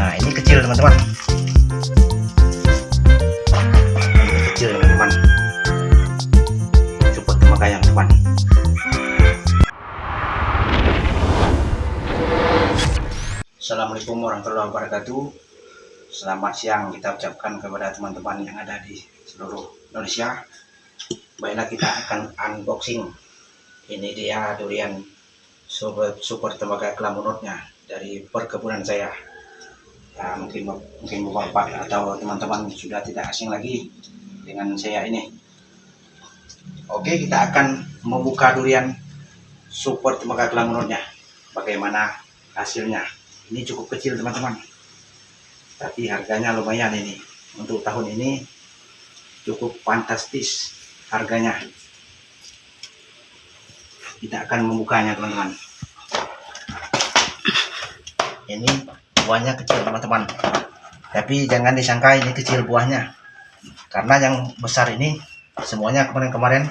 nah ini kecil teman-teman. Kecil teman-teman. Support Assalamualaikum warahmatullahi wabarakatuh. Selamat siang. Kita ucapkan kepada teman-teman yang ada di seluruh Indonesia. Baiklah kita akan unboxing. Ini dia durian super, super tembaga kelamunutnya Dari perkebunan saya ya, Mungkin mungkin bapak atau teman-teman sudah tidak asing lagi Dengan saya ini. Oke kita akan membuka durian super tembaga kelamunutnya Bagaimana hasilnya? Ini cukup kecil teman-teman. Tapi harganya lumayan ini. Untuk tahun ini cukup fantastis harganya. Kita akan membukanya teman-teman. Ini buahnya kecil teman-teman tapi jangan disangka ini kecil buahnya karena yang besar ini semuanya kemarin-kemarin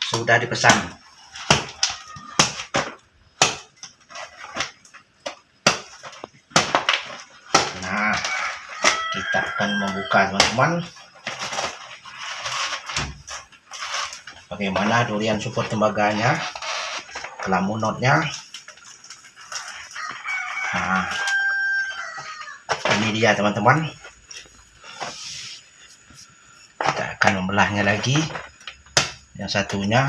sudah dipesan Nah, kita akan membuka teman-teman. Bagaimana durian support tembaganya, kelamunotnya. Ini dia teman-teman. Kita akan membelahnya lagi. Yang satunya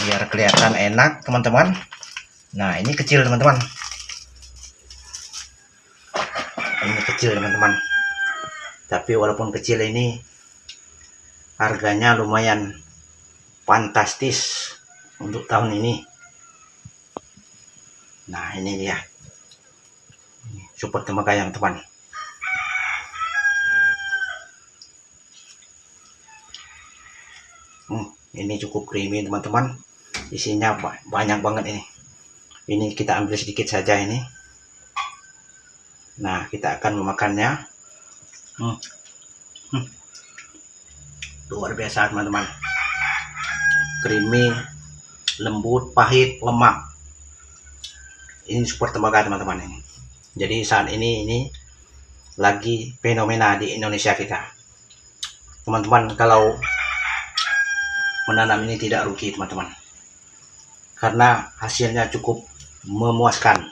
biar kelihatan enak teman-teman Nah, ini kecil, teman-teman. Ini kecil, teman-teman. Tapi walaupun kecil ini harganya lumayan fantastis untuk tahun ini. Nah, ini dia. Support tembaga yang teman. Hmm, ini cukup creamy, teman-teman. Isinya banyak banget ini ini kita ambil sedikit saja ini nah kita akan memakannya hmm. Hmm. luar biasa teman-teman creamy lembut pahit lemak ini super tembaga teman-teman ini. Jadi saat ini ini lagi fenomena di Indonesia kita. Teman-teman kalau menanam ini tidak rugi teman-teman. Karena hasilnya cukup memuaskan.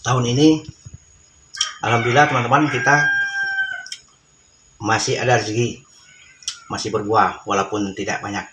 Tahun ini, alhamdulillah teman-teman kita masih ada rezeki, masih berbuah walaupun tidak banyak.